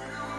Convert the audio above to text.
Woo!